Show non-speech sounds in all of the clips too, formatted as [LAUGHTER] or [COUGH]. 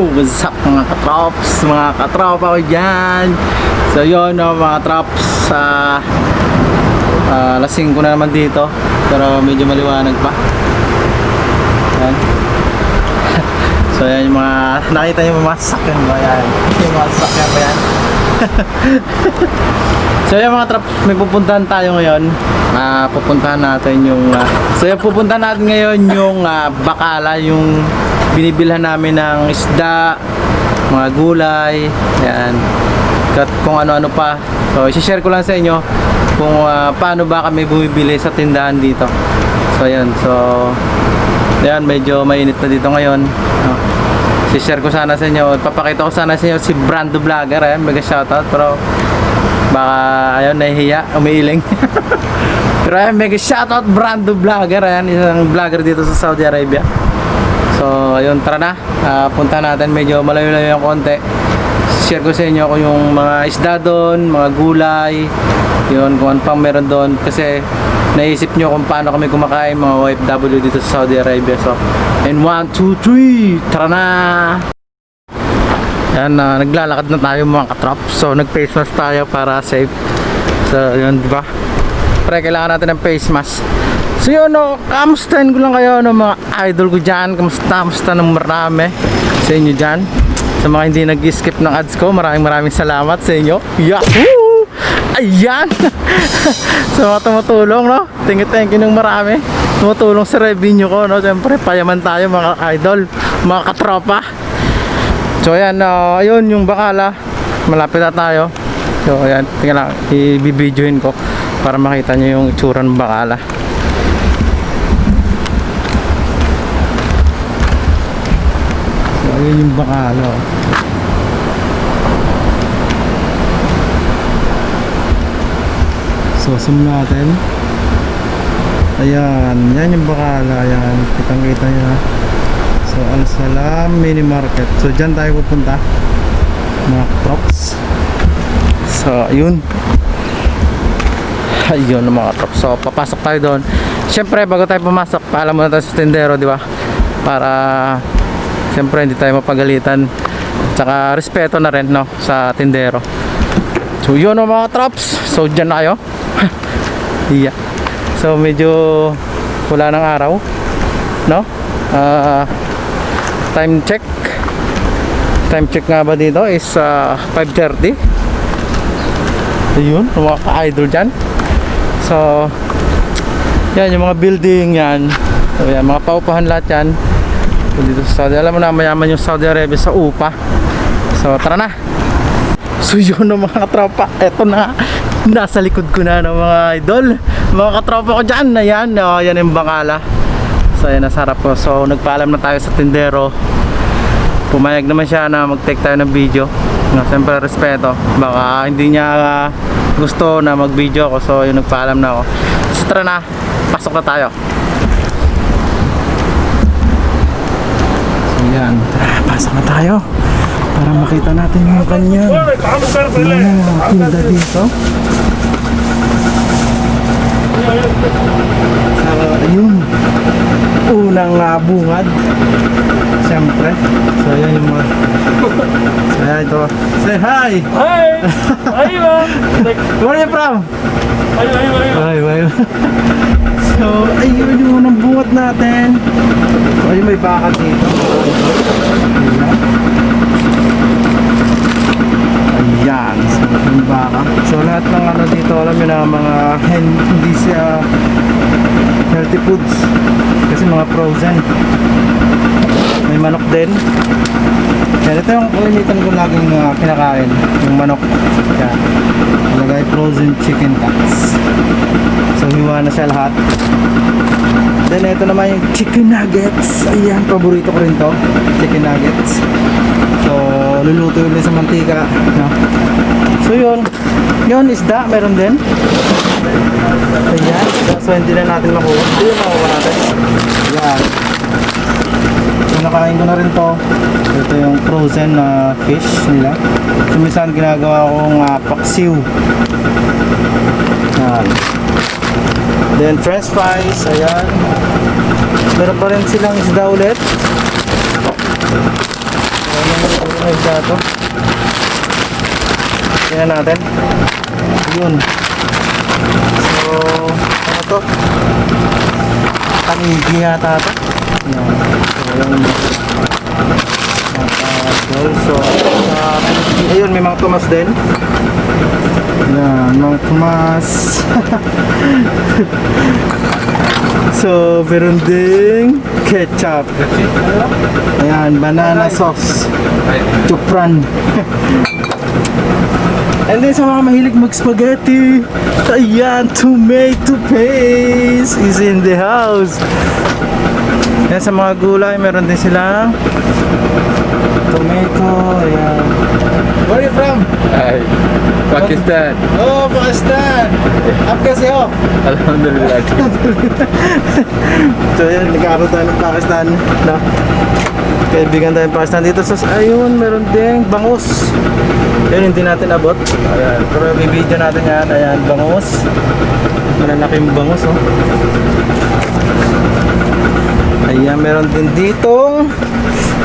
What's up mga katrops, mga katropa ko dyan. So yun no, mga katrops sa uh, lasing ko na naman dito. Pero medyo maliwanag pa. Yan [LAUGHS] So yan yung mga, nakita yung mga sakyan ba? Yan [LAUGHS] Yung mga sakyan ba yan? So yan mga traps, may pupuntahan tayo ngayon. Ah, Pupuntahan natin yung ah, So yan, pupuntahan natin ngayon yung ah, Bakala, yung binibilhan namin ng isda Mga gulay Yan. At kung ano-ano pa. So isi-share ko lang sa inyo Kung ah, paano ba kami bumibili sa tindahan dito. So yan, so Yan, medyo mainit na dito ngayon. No? Si-share ko sana sa inyo. Papakita ko sana sa inyo si Brando Vlogger. Eh. Mega shoutout Pero baka ayun nahihiya umiiling. [LAUGHS] Pero ayun mega shoutout Brando Vlogger. Ayan isang vlogger dito sa Saudi Arabia so ayun tara na Ah, punta natin medyo malayo-layo yung konti share ko sa inyo kung yung mga isda doon mga gulay yun kung ano pang meron doon kasi naisip nyo kung paano kami kumakain mga OFW dito sa Saudi Arabia so and 1, 2, 3 tara na yan, ah, naglalakad na tayo mga katrop. So, nag-face mask tayo para safe. So, yun, di ba? Pre, kailangan natin ng face mask. So, yun, no, kamustahin ko lang kayo, no, mga idol ko dyan. Kamusta, kamusta ng marami sa inyo dyan. Sa mga hindi nag-skip ng ads ko, maraming maraming salamat sa inyo. Yahoo! Ayan! [LAUGHS] sa mga tumutulong, no? Thank you, thank you ng marami. Tumutulong sa revenue ko, no? Siyempre, payaman tayo, mga idol, mga katropa. So ayan, uh, ayun yung bakala. Malapit na tayo. So ayan, tingnan lang, i-videoin ko para makita nyo yung itsura ng bakala. Ayun yung bakala. oh. So zoom natin. Ayan, yan yung bakala. Ayan, kitang kita nyo na. So, Al Salam Mini Market. So, dyan tayo pupunta. Mga trucks. So, ayun. Ayun ang mga trucks. So, papasok tayo doon. Siyempre, bago tayo pumasok, paalam muna tayo sa tindero, di ba? Para, siyempre, hindi tayo mapagalitan. Tsaka, respeto na rin, no? Sa tindero. So, yun ang mga trucks. So, dyan na kayo. [LAUGHS] yeah. So, medyo wala ng araw. No? Ah, time check time check nga ba dito is uh, 5.30 ayun mga ka-idol dyan so yan yung mga building yan so yan mga paupahan lahat yan dito sa Saudi alam mo na mayaman yung Saudi Arabia sa upa so tara na so [LAUGHS] yun ng mga katropa eto na nasa likod ko na ng mga idol mga katropa ko dyan ayan oh, yan yung bangala So ayan nasa ko. So nagpaalam na tayo sa tindero. Pumayag naman siya na mag-take tayo ng video. No, siyempre respeto. Baka hindi niya ah, gusto na mag-video ako. So yun nagpaalam na ako. So tara na. Pasok na tayo. So yan. Tara, pasok na tayo. Para makita natin yung kanyang mga tinda dito. Ayun unang uh, bungad siyempre so yan yung mga so yan ito say hi Hi! Hi, ma'am! where are you from? Hi, hi, hi! Ay. so ayun yung unang bungad natin so ayun may baka dito ayan so yung baka so lahat ng ano dito alam nyo na mga hindi siya healthy foods. Kasi mga frozen. May manok din. Yan ito yung kalimitan ko laging uh, kinakain yung manok. Yan. Nalagay frozen chicken cuts. So hiwa na siya lahat. Then ito naman yung chicken nuggets. Ayan paborito ko rin to. Chicken nuggets so luluto ulit sa mantika no? so yun yun isda meron din Ayan. So hindi na natin makuha. Ito yung makuha natin. Ayan. So nakain ko na rin to. Ito yung frozen na fish nila. So minsan ginagawa kong uh, paksiw. Ayan. Then french fries. Ayan. Meron pa rin silang isda ulit. Yung isda to? Tingnan natin. Yun. So, ano to? Panigi yata to. Yan. So, yung mga So, ayun, may mga tumas din. Yan, mga tumas. [LAUGHS] so, meron ding ketchup. Ayan, banana sauce. Chupran. [LAUGHS] And then sa mga mahilig mag-spaghetti, ayan, tomato paste is in the house. Yan sa mga gulay, meron din silang tomato, ayan. Where are you from? Hi, Pakistan. Oh, Pakistan! Up kasi oh! Alhamdulillah. [LAUGHS] So yun, nagkakaroon tayo ng Pakistan. No? Kaibigan tayo ng Pakistan dito. So, ayun, meron ding bangus. Yun, hindi natin abot. Ayan. Pero i-video natin yan. Ayan, bangus. Malalaking bangus, oh. Ayan, meron din ditong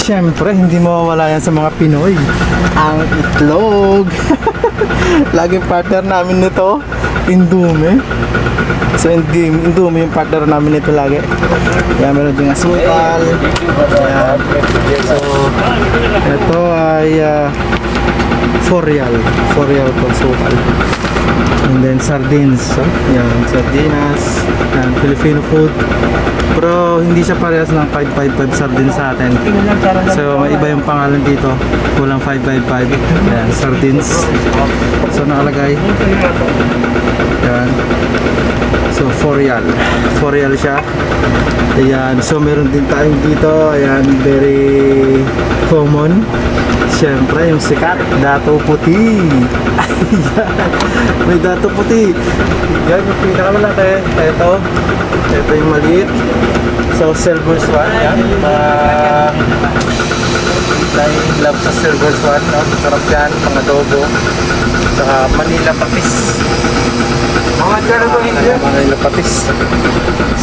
Siyempre, hindi mawawala yan sa mga Pinoy. Ang itlog. [LAUGHS] Laging partner namin nito, Indume. So, Indume yung partner namin nito lagi. Ayan, meron din asukal. Ayan. So, ito ay uh, 4 real. 4 real po sukal. And then sardines. So, yan, sardinas. Yan, Filipino food. Pero hindi siya parehas ng 555 sardines sa atin. So may iba yung pangalan dito. Kulang 555. Yan, sardines. So nakalagay. Yan. So 4 real. 4 real siya. Ayan. So meron din tayong dito. Ayan, very common. Siyempre, yung sikat, dato puti. Ayan. [LAUGHS] May dato puti. Yan, yung pinakamalaki. Ito. Ito yung maliit. So, silver swan. Yan. Uh, dahil love sa silver swan. No? Sarap yan. Pang adobo. Saka Manila patis. Mga ganito Manila patis.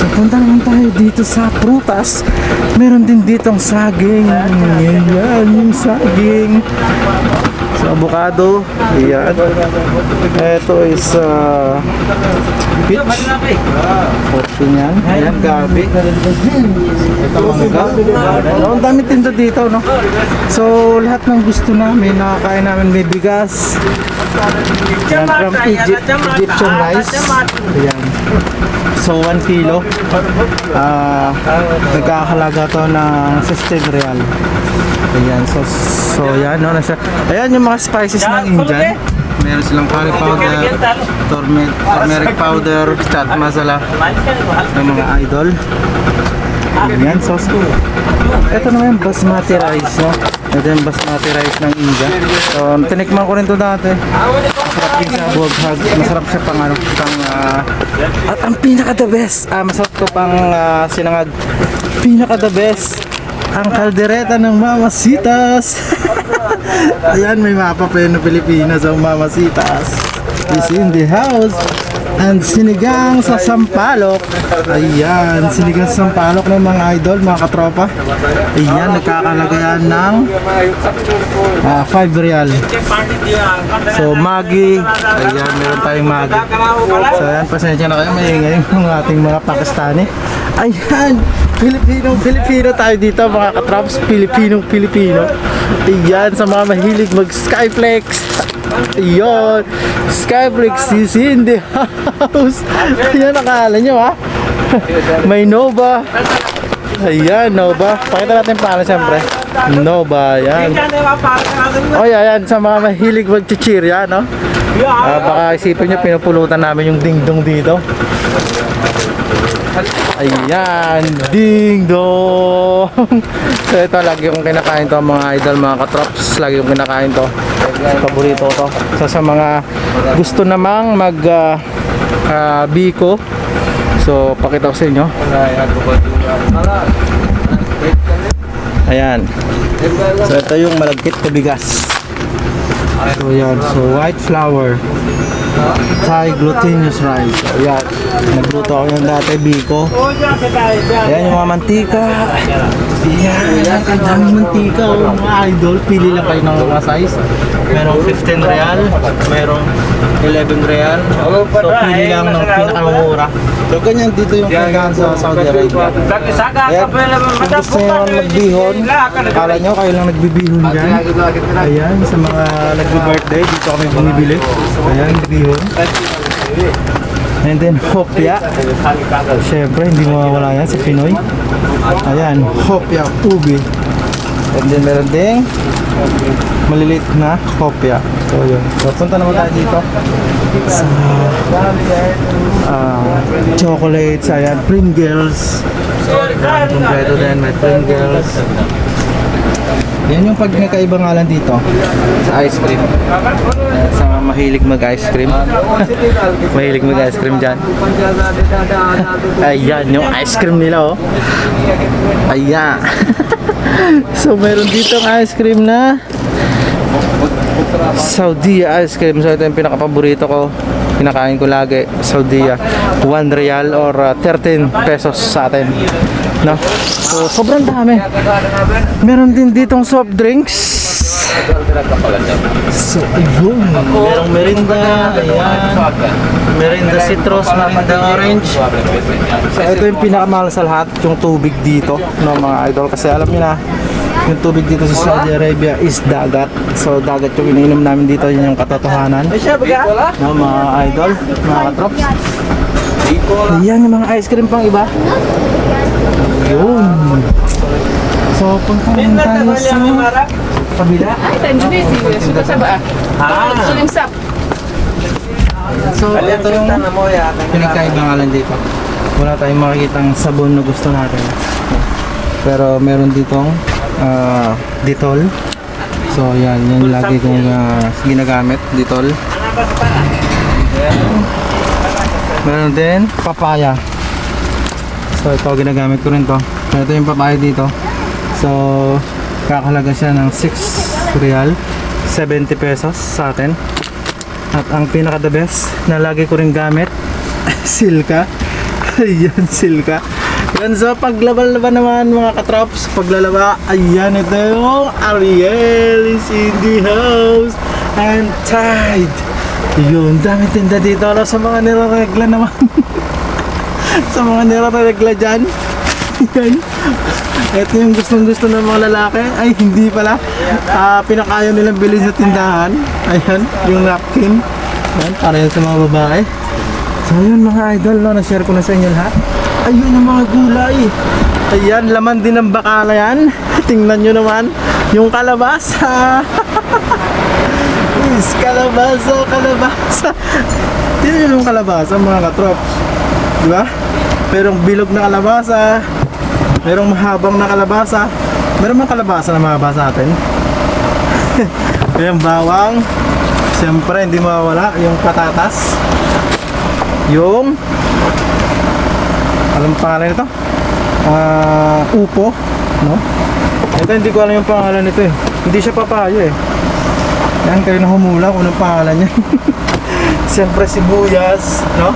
So, punta naman tayo dito sa prutas. Meron din ditong saging. Yan, yung saging. So, avocado. Ayan. Ito is uh, peach. Portion yan. Ayan, gabi. Ito mangga. Ayan, Ang dami tinda dito, no? So, lahat ng gusto namin, nakakain namin may bigas. Yan, from Egypt, Egyptian rice. Ayan. So, 1 kilo. Ah, nagkakahalaga to ng 16 real. Ayan, so, so yan, no, nasa, ayan yung mga spices ng Indian. Meron silang curry powder, turmeric, turmeric powder, chat masala, ng mga idol. Ayan, so, so ito naman yung basmati rice, no? Ito yung basmati rice ng India. So, tinikman ko rin to dati. Masarap din siya, buwaghag. Masarap siya pang ano, pang, ah, at ang pinaka the best, ah, masarap to pang ah, sinangag. Pinaka the best, ang kaldereta ng Mamasitas. [LAUGHS] Ayan, may mapa pa Pilipinas ang Mamasitas. Is in the house. And sinigang sa Sampalok. Ayan, sinigang sa Sampalok ng mga idol, mga katropa. Ayan, nagkakalagayan ng ah, 5 real. So, Maggi. Ayan, meron tayong Maggi. So, ayan, pasensya na kayo. May ingay yung ating mga Pakistani. Ayan, Pilipinong Pilipino tayo dito, mga katrops. Pilipinong Pilipino. Ayan, sa mga mahilig mag-Skyflex. Ayan, Skyflex is in the house. Ayan, nakala nyo ha. May Nova. Ayan, Nova. Pakita natin paano siyempre. Nova, ayan. O ayan, sa mga mahilig mag-chichirya, no? Ah, baka isipin nyo, pinupulutan namin yung dingdong dito. Ayan, ding dong. so ito lagi kong kinakain to mga idol, mga katrops. Lagi kong kinakain to. Paborito to. So sa mga gusto namang mag ah, ah, biko. So pakita ko sa inyo. Ayan. So ito yung malagkit na bigas. So yan, so white flour. Thai glutinous rice. So, yan. Nagluto ako yung dati, Biko. Ayan yung mga mantika. Ayan, ang daming mantika. Oh, mga idol, pili lang kayo ng mga size. Merong 15 real, merong 11 real. So, pili lang ng pinakamura. So, ganyan dito yung pagkaan sa Saudi Arabia. Ayan, kung gusto nyo magbihon, akala nyo kayo lang nagbibihon dyan. Ayan, sa mga nagbi-birthday, dito kami bumibili. Ayan, bihon. And then, hopya. Siyempre, hindi mawawala yan sa Pinoy. Ayan, hopya, ubi. And then, meron ding maliliit na hopya. So, yun. So, punta naman tayo dito sa ah, chocolates, ayan, Pringles. Ayan, Kompleto din, may Pringles. Yan yung pag nagkaiba nga lang dito sa ice cream. Sa mahilig mag-ice cream. [LAUGHS] mahilig mag-ice cream dyan. Ayan, yung ice cream nila oh. Ayan. [LAUGHS] so meron dito ice cream na Saudi ice cream. So ito yung pinakapaborito ko. Kinakain ko lagi. Saudi 1 real or uh, 13 pesos sa atin. No? So sobrang dami. Meron din ditong soft drinks. So ayun. Merong merinda. Ayan. Merinda citrus, merinda orange. So ito yung pinakamahal sa lahat, yung tubig dito, no mga idol. Kasi alam niyo na, yung tubig dito sa Saudi Arabia is dagat. So dagat yung iniinom namin dito, yun yung katotohanan. No, mga idol, mga katrops. Ayan yung mga ice cream pang iba. Yun. So punta tayo sa kabila. Ay, Indonesia. Suka sa ba? Ah. Suling sap. So ito yung pinagkaiba nga lang dito. Wala tayong makikitang sabon na gusto natin. Pero meron ditong ah, Ditol. So yan, yan lagi kong ah, ginagamit, Ditol. Meron din papaya. So ito ginagamit ko rin to. Ito yung papaya dito. So kakalaga siya ng 6 real, 70 pesos sa atin. At ang pinaka the best na lagi ko rin gamit, [LAUGHS] silka. Ayan, silka. Yan sa paglaban-laban naman mga katrops, paglalaba, ayan ito yung Ariel is in the house and tied. Yun, dami tinda dito no, sa mga nilaregla naman. [LAUGHS] sa mga nilaregla dyan. Yan. Ito yung gustong gusto ng mga lalaki. Ay, hindi pala. Ah, pinakaya nilang bilhin sa tindahan. Ayan, yung napkin. Ayan, para yun sa mga babae. So yun mga idol, no, na-share ko na sa inyo lahat. Ayun ang mga gulay. Ayan, laman din ng bakala yan. [LAUGHS] Tingnan nyo naman, yung kalabasa. [LAUGHS] Is kalabasa, kalabasa. Yan yung kalabasa mga katrops. Di ba? Merong bilog na kalabasa. Merong mahabang na kalabasa. Meron mga kalabasa na mahaba sa atin. [LAUGHS] yung bawang. Siyempre, hindi mawawala yung patatas. Yung alam pangalan nito? Ah, upo, no? Ito hindi ko alam yung pangalan nito eh. Hindi siya papayo eh. Yan kayo na humula kung anong pangalan niya. [LAUGHS] Siyempre sibuyas, no?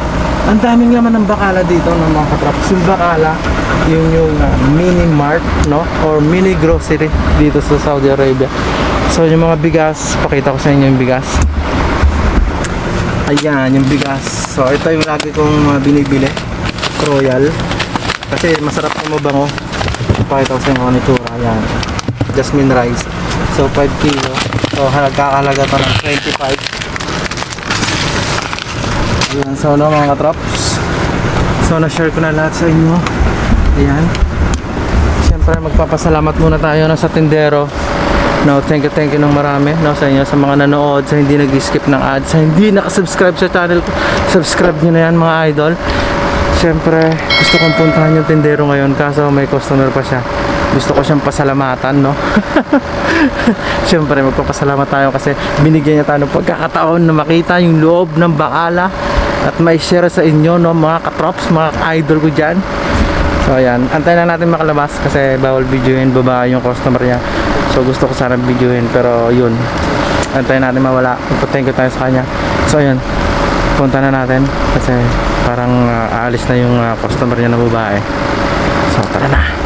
Ang daming laman ng bakala dito ng mga katraps. Yung bakala, yun yung ah, mini mart, no? Or mini grocery dito sa Saudi Arabia. So yung mga bigas, pakita ko sa inyo yung bigas. Ayan, yung bigas. So ito yung lagi kong uh, binibili. Royal. Kasi masarap na mabango. Pakita ko sa inyo ang itsura. Ayan. Jasmine rice. So 5 kilo. So nagkakalaga to ng 25. Ayan, so no mga katrops. So na-share ko na lahat sa inyo. Ayan. Siyempre magpapasalamat muna tayo na sa tindero. No, thank you, thank you ng marami no, sa inyo, sa mga nanood, sa hindi nag-skip ng ads, sa hindi nakasubscribe sa channel ko. Subscribe nyo na yan mga idol. Siyempre, gusto kong puntahan yung tindero ngayon kaso may customer pa siya. Gusto ko siyang pasalamatan, no? [LAUGHS] Siyempre, magpapasalamat tayo kasi binigyan niya tayo ng pagkakataon na makita yung loob ng bakala at may share sa inyo, no, mga katrops, mga idol ko dyan. So ayan, antayin na natin makalabas kasi bawal videoin babae yung customer niya. So gusto ko sana videoin pero yun. Antayin natin mawala. You tayo sa kanya. So ayan. punta na natin kasi parang ah, aalis na yung ah, customer niya na babae. So, tara na.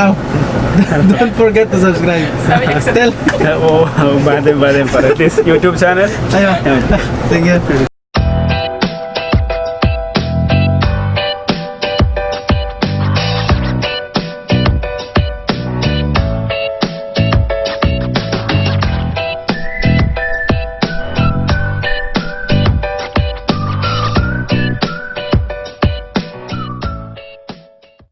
Oh, [LAUGHS] don't forget to subscribe. Tell. [LAUGHS] Oo, oh, bade bade para this YouTube channel. Ayun. Thank you.